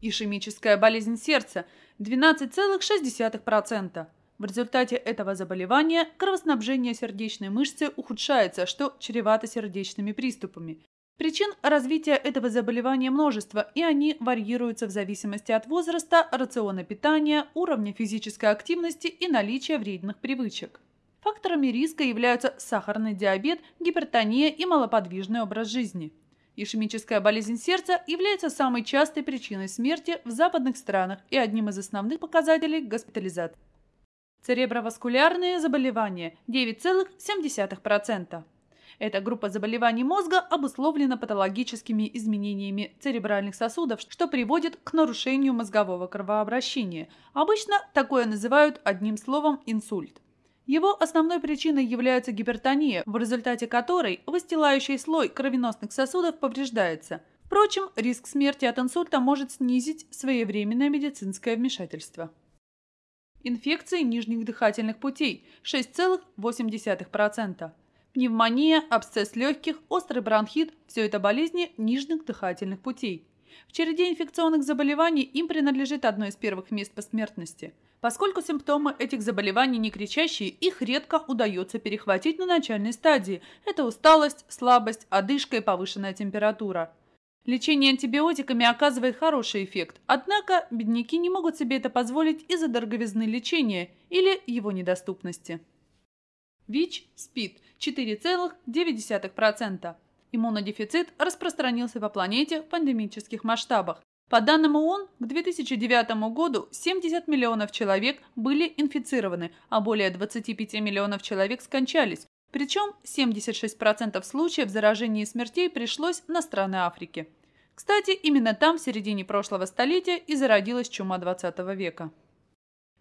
Ишемическая болезнь сердца – 12,6%. В результате этого заболевания кровоснабжение сердечной мышцы ухудшается, что чревато сердечными приступами. Причин развития этого заболевания множество, и они варьируются в зависимости от возраста, рациона питания, уровня физической активности и наличия вредных привычек. Факторами риска являются сахарный диабет, гипертония и малоподвижный образ жизни. Ишемическая болезнь сердца является самой частой причиной смерти в западных странах и одним из основных показателей госпитализации. Цереброваскулярные заболевания – 9,7%. Эта группа заболеваний мозга обусловлена патологическими изменениями церебральных сосудов, что приводит к нарушению мозгового кровообращения. Обычно такое называют одним словом инсульт. Его основной причиной является гипертония, в результате которой выстилающий слой кровеносных сосудов повреждается. Впрочем, риск смерти от инсульта может снизить своевременное медицинское вмешательство. Инфекции нижних дыхательных путей – 6,8%. Пневмония, абсцесс легких, острый бронхит – все это болезни нижних дыхательных путей. В череде инфекционных заболеваний им принадлежит одно из первых мест по смертности – Поскольку симптомы этих заболеваний не кричащие, их редко удается перехватить на начальной стадии. Это усталость, слабость, одышка и повышенная температура. Лечение антибиотиками оказывает хороший эффект, однако бедняки не могут себе это позволить из-за дороговизны лечения или его недоступности. ВИЧ, СПИД – 4,9%. Иммунодефицит распространился по планете в пандемических масштабах. По данным ООН, к 2009 году 70 миллионов человек были инфицированы, а более 25 миллионов человек скончались. Причем 76% случаев заражения и смертей пришлось на страны Африки. Кстати, именно там в середине прошлого столетия и зародилась чума 20 века.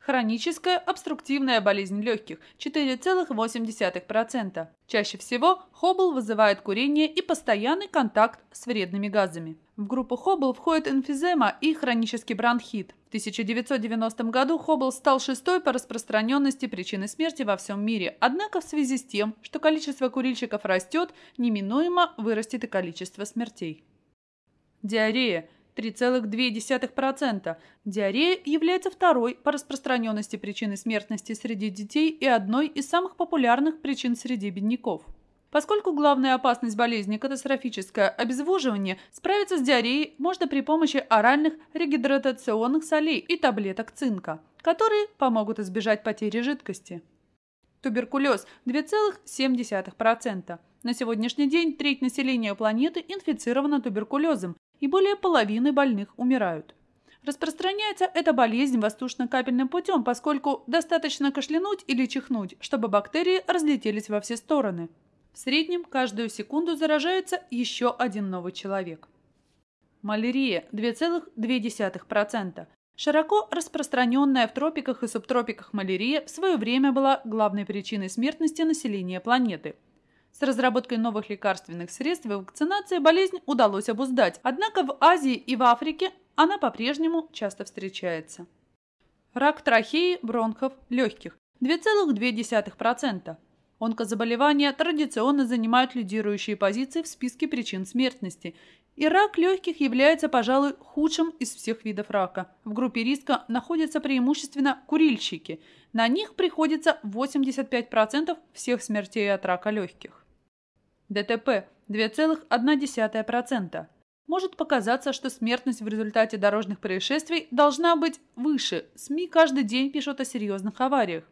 Хроническая обструктивная болезнь легких – 4,8%. Чаще всего хоббл вызывает курение и постоянный контакт с вредными газами. В группу хоббл входит эмфизема и хронический бронхит. В 1990 году хоббл стал шестой по распространенности причиной смерти во всем мире. Однако в связи с тем, что количество курильщиков растет, неминуемо вырастет и количество смертей. Диарея – 3,2%. Диарея является второй по распространенности причиной смертности среди детей и одной из самых популярных причин среди бедняков. Поскольку главная опасность болезни – катастрофическое обезвоживание, справиться с диареей можно при помощи оральных регидратационных солей и таблеток цинка, которые помогут избежать потери жидкости. Туберкулез – 2,7%. На сегодняшний день треть населения планеты инфицирована туберкулезом, и более половины больных умирают. Распространяется эта болезнь воздушно-капельным путем, поскольку достаточно кашлянуть или чихнуть, чтобы бактерии разлетелись во все стороны. В среднем каждую секунду заражается еще один новый человек. Малярия – 2,2%. Широко распространенная в тропиках и субтропиках малярия в свое время была главной причиной смертности населения планеты – с разработкой новых лекарственных средств и вакцинацией болезнь удалось обуздать, однако в Азии и в Африке она по-прежнему часто встречается. Рак трахеи, бронхов, легких – 2,2%. Онкозаболевания традиционно занимают лидирующие позиции в списке причин смертности, и рак легких является, пожалуй, худшим из всех видов рака. В группе риска находятся преимущественно курильщики. На них приходится 85% всех смертей от рака легких. ДТП 2,1%. Может показаться, что смертность в результате дорожных происшествий должна быть выше. СМИ каждый день пишут о серьезных авариях.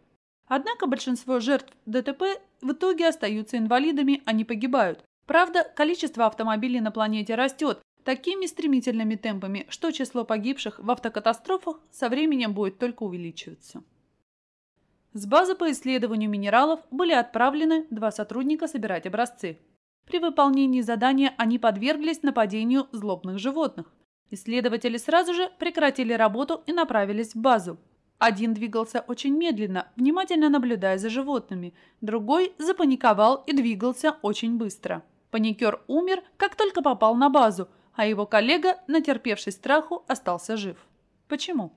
Однако большинство жертв ДТП в итоге остаются инвалидами, а не погибают. Правда, количество автомобилей на планете растет такими стремительными темпами, что число погибших в автокатастрофах со временем будет только увеличиваться. С базы по исследованию минералов были отправлены два сотрудника собирать образцы. При выполнении задания они подверглись нападению злобных животных. Исследователи сразу же прекратили работу и направились в базу. Один двигался очень медленно, внимательно наблюдая за животными, другой запаниковал и двигался очень быстро. Паникер умер, как только попал на базу, а его коллега, натерпевшись страху, остался жив. Почему?